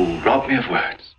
You rob me of words.